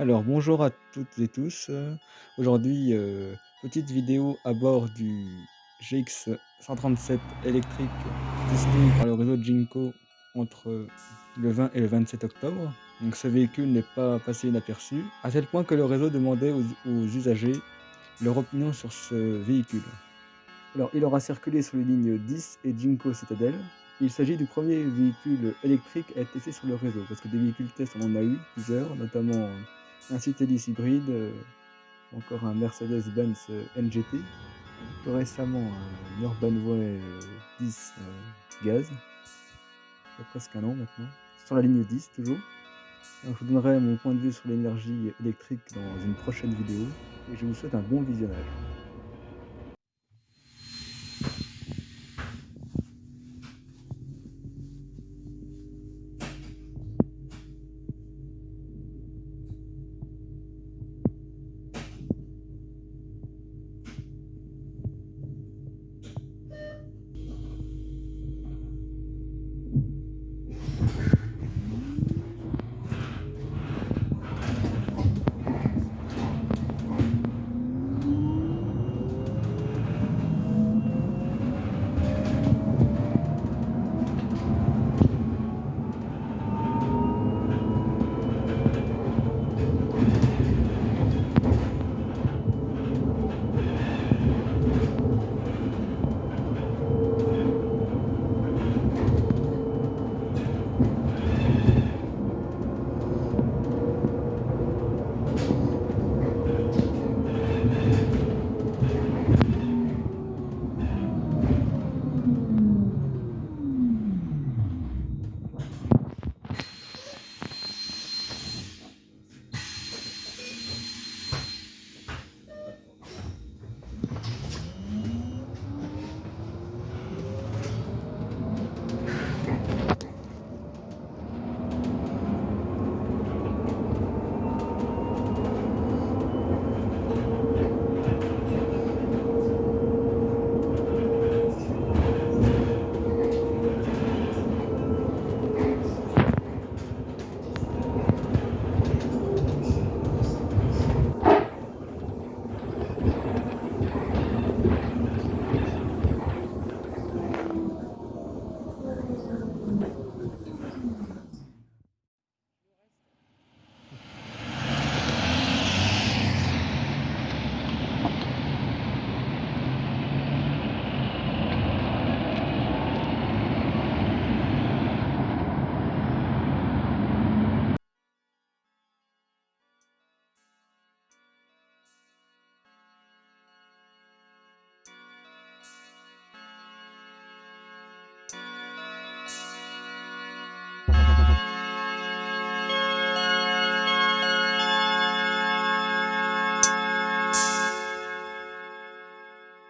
Alors bonjour à toutes et tous, heu, aujourd'hui, heu, petite vidéo à bord du GX 137 électrique testé par le réseau Ginko entre le 20 et le 27 octobre. Donc ce véhicule n'est pas passé inaperçu, à tel point que le réseau demandait aux usagers leur opinion sur ce véhicule. Alors il aura circulé sur les lignes 10 et Ginko Citadel. Il s'agit du premier véhicule électrique à être testé sur le réseau, parce que des véhicules test on en a eu plusieurs, notamment un Citelis hybride, heu, encore un Mercedes-Benz, heu, NGT, récemment un Urbanway, heu, 10, heu, gaz. Il y a presque 1 an maintenant, sur la ligne 10 toujours. Je vous donnerai mon point de vue sur l'énergie électrique dans une prochaine vidéo et je vous souhaite un bon visionnage.